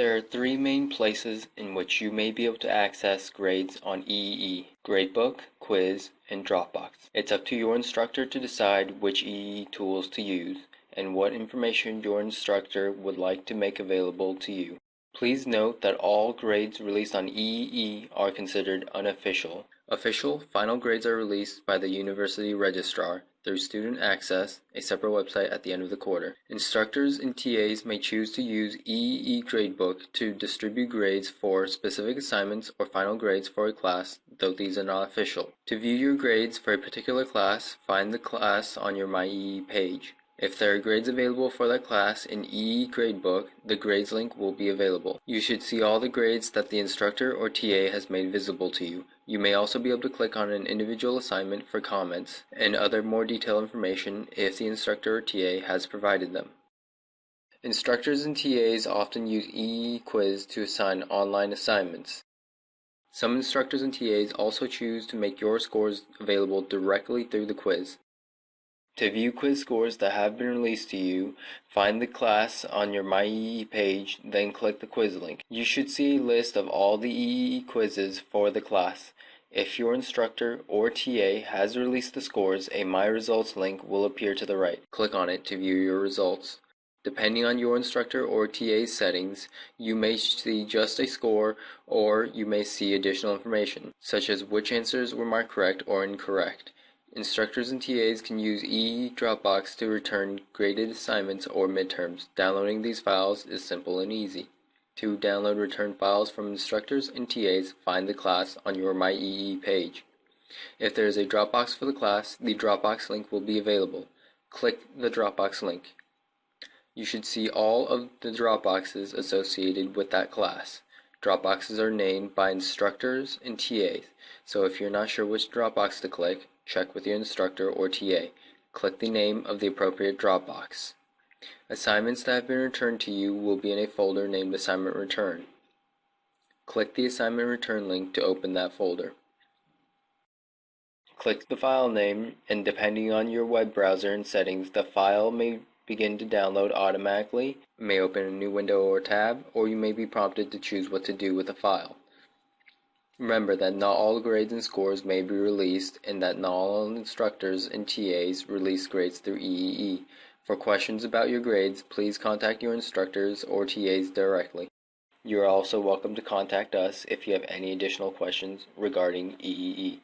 There are three main places in which you may be able to access grades on EEE: Gradebook, Quiz, and Dropbox. It's up to your instructor to decide which EEE tools to use, and what information your instructor would like to make available to you. Please note that all grades released on EEE are considered unofficial. Official final grades are released by the University Registrar through Student Access, a separate website at the end of the quarter. Instructors and TAs may choose to use EEE Gradebook to distribute grades for specific assignments or final grades for a class, though these are not official. To view your grades for a particular class, find the class on your MyEEE page. If there are grades available for that class in EEE Gradebook, the grades link will be available. You should see all the grades that the instructor or TA has made visible to you. You may also be able to click on an individual assignment for comments and other more detailed information if the instructor or TA has provided them. Instructors and TAs often use EEE Quiz to assign online assignments. Some instructors and TAs also choose to make your scores available directly through the quiz. To view quiz scores that have been released to you, find the class on your MyEEE page, then click the quiz link. You should see a list of all the EEE quizzes for the class. If your instructor or TA has released the scores, a My Results link will appear to the right. Click on it to view your results. Depending on your instructor or TA's settings, you may see just a score or you may see additional information, such as which answers were marked correct or incorrect. Instructors and TAs can use EEE Dropbox to return graded assignments or midterms. Downloading these files is simple and easy. To download return files from instructors and TAs, find the class on your MyEEE page. If there is a Dropbox for the class, the Dropbox link will be available. Click the Dropbox link. You should see all of the Dropboxes associated with that class. Dropboxes are named by instructors and TAs, so if you're not sure which Dropbox to click, check with your instructor or TA. Click the name of the appropriate Dropbox. Assignments that have been returned to you will be in a folder named Assignment Return. Click the Assignment Return link to open that folder. Click the file name and depending on your web browser and settings, the file may begin to download automatically, may open a new window or tab, or you may be prompted to choose what to do with the file. Remember that not all grades and scores may be released and that not all instructors and TAs release grades through EEE. For questions about your grades, please contact your instructors or TAs directly. You are also welcome to contact us if you have any additional questions regarding EEE.